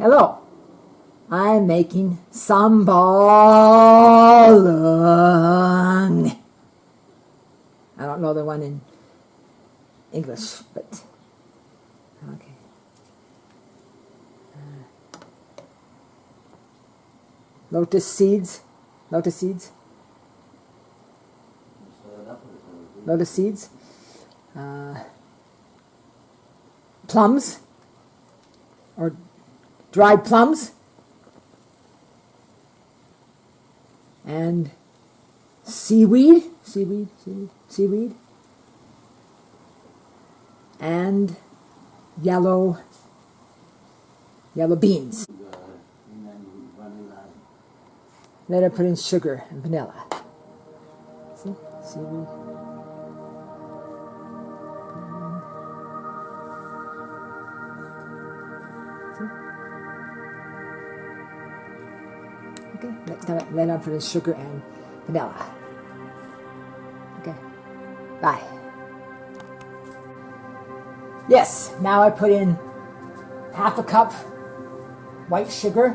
Hello. I'm making sambalung. I don't know the one in English, but okay. Uh, lotus seeds, lotus seeds, lotus seeds, uh, plums, or dried plums, and seaweed, seaweed, seaweed, seaweed, and yellow, yellow beans. Then I put in sugar and vanilla. See, seaweed. Okay, then I put in sugar and vanilla. Okay, bye. Yes, now I put in half a cup white sugar.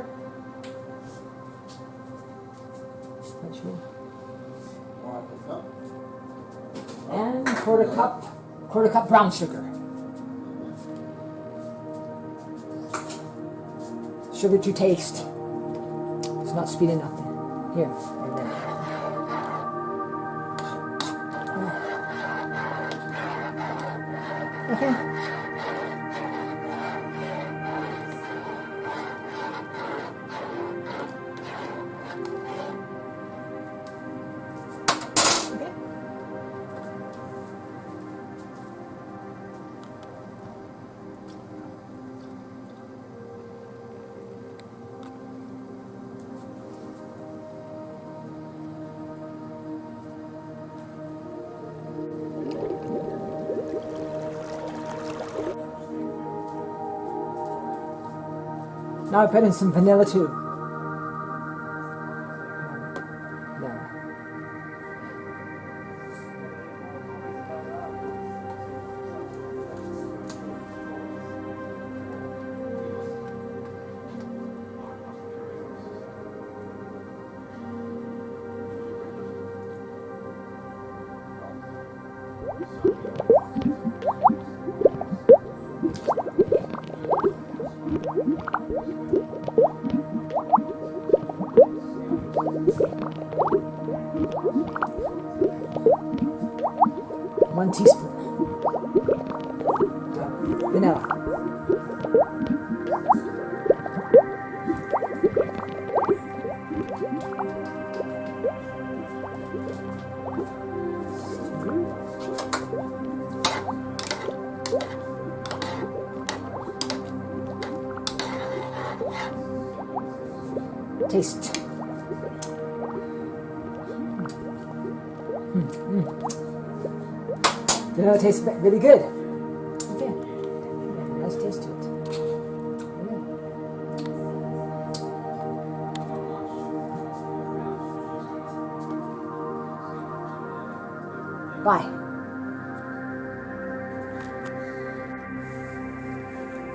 White sugar. And quarter cup, quarter cup brown sugar. Sugar to taste. Not sweet enough. Here. Okay. Okay. Now I put in some vanilla too. One teaspoon. Vanilla. Taste. Vanilla tastes really good. Okay. Nice taste to it. Yeah. Bye.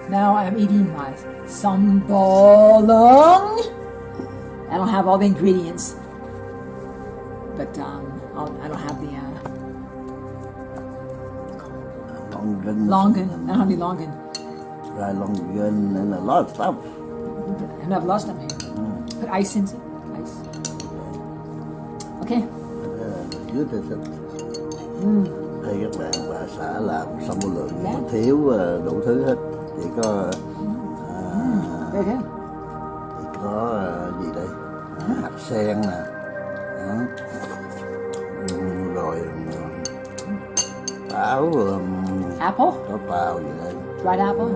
Now I'm eating my sambalong. I don't have all the ingredients, but um, I'll, I don't have the uh, Longan, longan. I don't have any longan. dry longan, and a lot of stuff. And I've lost them here. Put ice in it. Ice. Okay. Uh, Dưới thì thích. Hay các bạn bà xã làm xong một lượng mà thiếu đủ thứ hết. Chỉ có à, Very good. chỉ có gì đây? Hạt sen nè. Đó. Ừ, Rồi ừ, táo ừm, Apple. có tàu gì đây? Dried apple.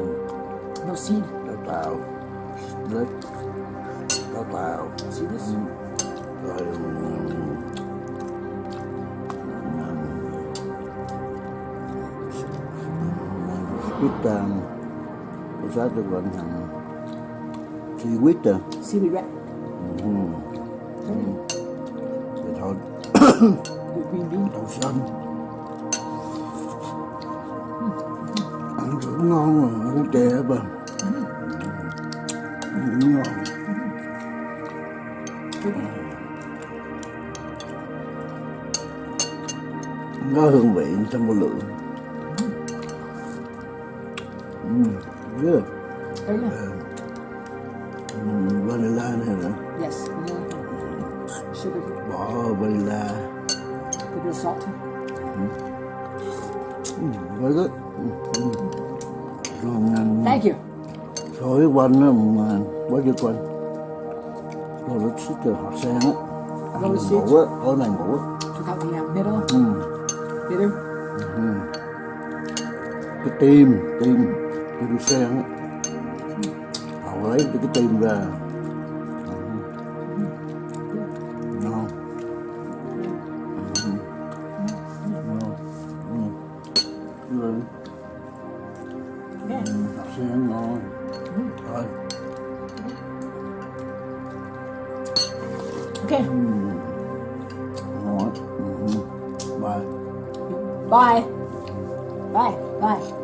No seed. Có tàu. Lết. Có tàu. See this? rồi quýt cô xã tôi gọi thằng quýt à Seaweed Mm. Mm. Thịt hộp Đậu xanh Ăn rất ngon mà ăn trẻ bà Ngủ ngon Có hương vị trong một lượng Mm, good. Yeah vanilla in here, right? Yes, vanilla. Sugar. Wow, vanilla. A little bit of salt. Mm. Mm, very good. Mm. Thank you. So cái quanh nó mà quá dữ quanh Rồi nó xích từ hạt sen á Ăn ngủ á, ở này ngủ á Chúng ta thì làm ừ. biết không? Ừ Biết không? Cái tim, tim, tim sen á gạo với cái tim ra, ngon. Ngon. Học sinh ăn ngon. Rồi. Ok. Ừ. Ngon. Ừ. Bye. Bye. Bye. Bye.